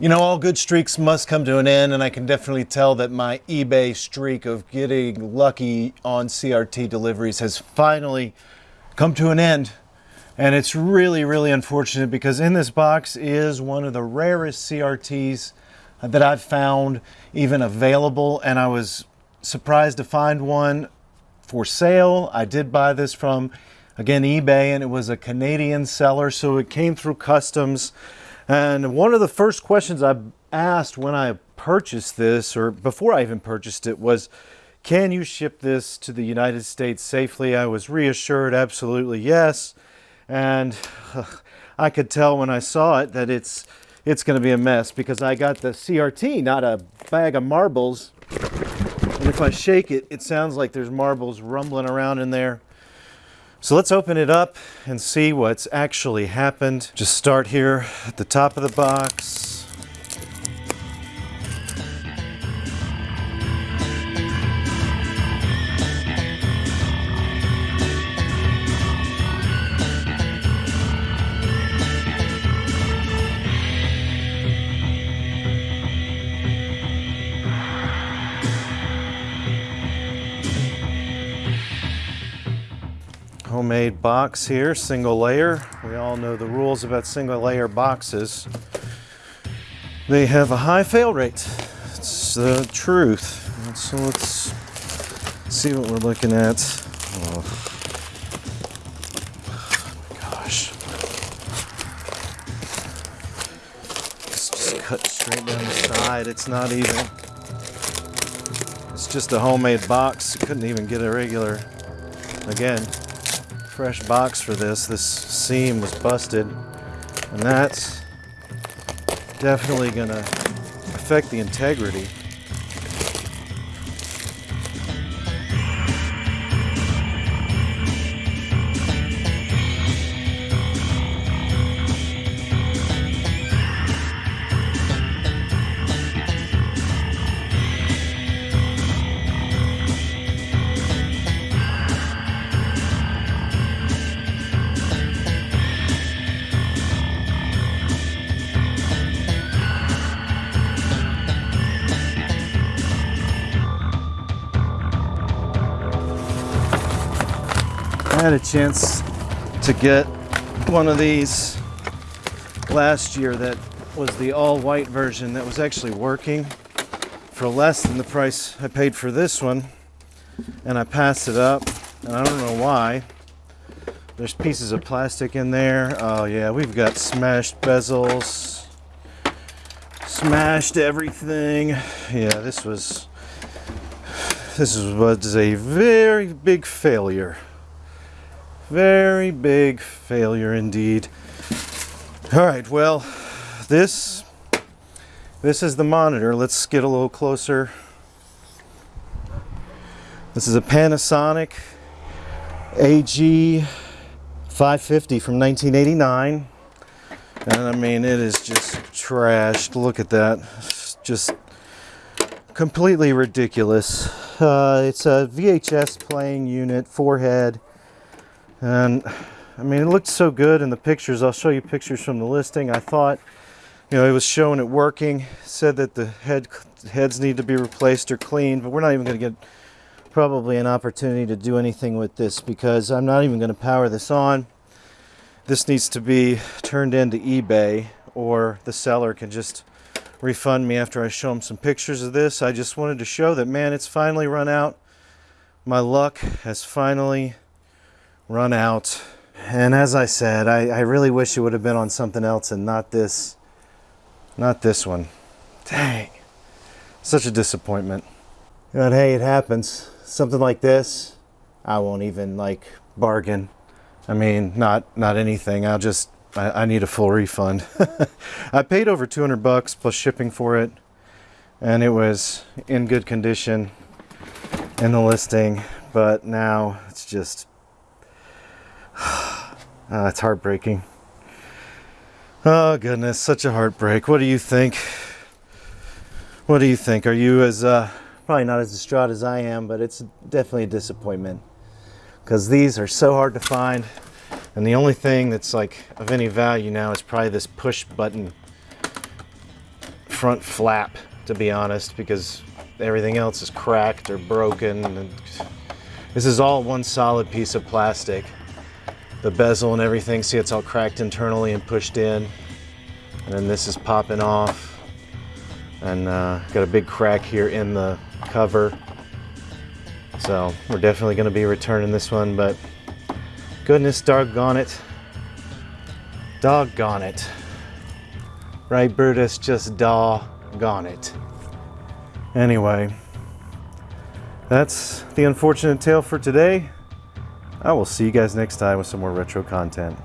You know, all good streaks must come to an end, and I can definitely tell that my eBay streak of getting lucky on CRT deliveries has finally come to an end. And it's really, really unfortunate because in this box is one of the rarest CRTs that I've found even available. And I was surprised to find one for sale. I did buy this from, again, eBay, and it was a Canadian seller. So it came through customs. And one of the first questions I asked when I purchased this, or before I even purchased it, was can you ship this to the United States safely? I was reassured absolutely yes. And I could tell when I saw it that it's it's going to be a mess because I got the CRT, not a bag of marbles. And if I shake it, it sounds like there's marbles rumbling around in there. So let's open it up and see what's actually happened. Just start here at the top of the box. Homemade box here, single layer. We all know the rules about single layer boxes. They have a high fail rate. It's the truth. So let's see what we're looking at. Oh. My gosh. It's just cut straight down the side. It's not even. It's just a homemade box. couldn't even get a regular, again, fresh box for this. This seam was busted and that's definitely gonna affect the integrity. Had a chance to get one of these last year that was the all white version that was actually working for less than the price I paid for this one and I passed it up and I don't know why. There's pieces of plastic in there. Oh yeah we've got smashed bezels smashed everything. Yeah this was this was a very big failure very big failure indeed. All right, well, this, this is the monitor. Let's get a little closer. This is a Panasonic AG 550 from 1989. And I mean, it is just trashed. Look at that. It's just completely ridiculous. Uh, it's a VHS playing unit, four-head, and I mean it looked so good in the pictures. I'll show you pictures from the listing. I thought you know it was showing it working. Said that the head heads need to be replaced or cleaned but we're not even going to get probably an opportunity to do anything with this because I'm not even going to power this on. This needs to be turned into eBay or the seller can just refund me after I show them some pictures of this. I just wanted to show that man it's finally run out. My luck has finally run out. And as I said, I, I really wish it would have been on something else and not this, not this one. Dang, such a disappointment. But hey, it happens. Something like this, I won't even like bargain. I mean, not not anything. I'll just I, I need a full refund. I paid over 200 bucks plus shipping for it, and it was in good condition in the listing. But now it's just uh, it's heartbreaking. Oh goodness, such a heartbreak. What do you think? What do you think? Are you as uh, probably not as distraught as I am, but it's definitely a disappointment because these are so hard to find. And the only thing that's like of any value now is probably this push button front flap, to be honest, because everything else is cracked or broken. And this is all one solid piece of plastic. The bezel and everything, see it's all cracked internally and pushed in. And then this is popping off. And uh, got a big crack here in the cover. So we're definitely gonna be returning this one, but goodness doggone it. Doggone it. Right, Brutus? Just doggone it. Anyway, that's the unfortunate tale for today. I will see you guys next time with some more retro content.